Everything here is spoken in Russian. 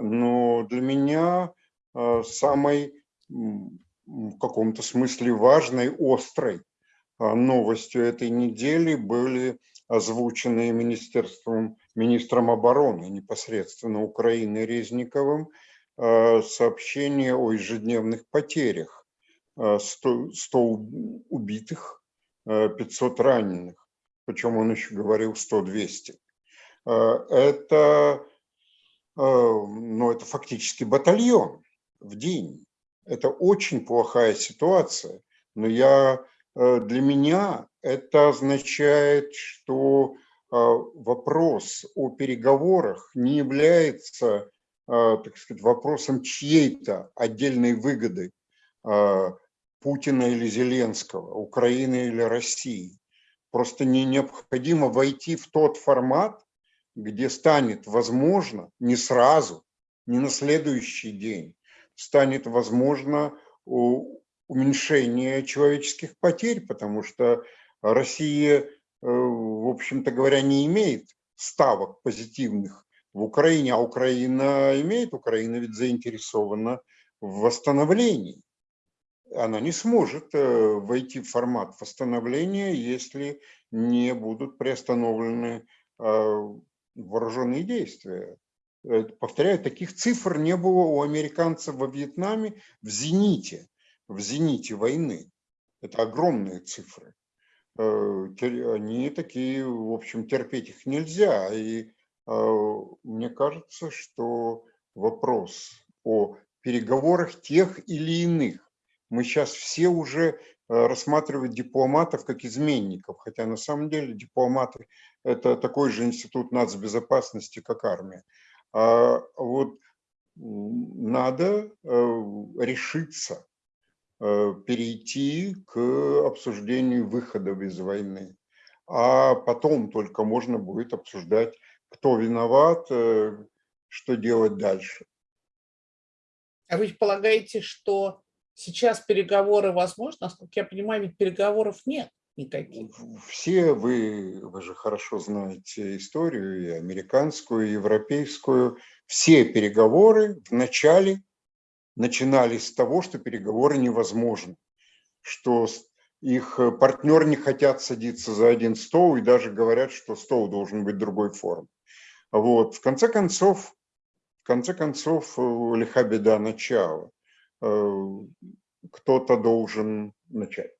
но для меня самой в каком-то смысле важной, острой новостью этой недели были озвученные министерством, министром обороны непосредственно Украины Резниковым сообщения о ежедневных потерях. 100, 100 убитых, 500 раненых. Причем он еще говорил 100-200. Это, ну, это фактически батальон в день. Это очень плохая ситуация. Но я, для меня это означает, что вопрос о переговорах не является, так сказать, вопросом чьей-то отдельной выгоды Путина или Зеленского, Украины или России. Просто не необходимо войти в тот формат, где станет возможно не сразу, не на следующий день, станет возможно уменьшение человеческих потерь, потому что Россия, э, в общем-то говоря, не имеет ставок позитивных в Украине, а Украина имеет, Украина ведь заинтересована в восстановлении. Она не сможет э, войти в формат восстановления, если не будут приостановлены э, вооруженные действия. Э, повторяю, таких цифр не было у американцев во Вьетнаме в зените, в зените войны. Это огромные цифры. Они такие, в общем, терпеть их нельзя. И мне кажется, что вопрос о переговорах тех или иных мы сейчас все уже э, рассматривают дипломатов как изменников, хотя на самом деле дипломаты – это такой же институт нацбезопасности, как армия. А вот надо э, решиться э, перейти к обсуждению выходов из войны, а потом только можно будет обсуждать, кто виноват, что делать дальше. А вы полагаете, что Сейчас переговоры возможны, насколько я понимаю, ведь переговоров нет никаких. Все вы, вы же хорошо знаете историю, и американскую, и европейскую. Все переговоры вначале начинались с того, что переговоры невозможны, что их партнеры не хотят садиться за один стол и даже говорят, что стол должен быть другой формы. Вот. В конце концов, в конце концов, лиха беда начала. Э, кто-то должен начать.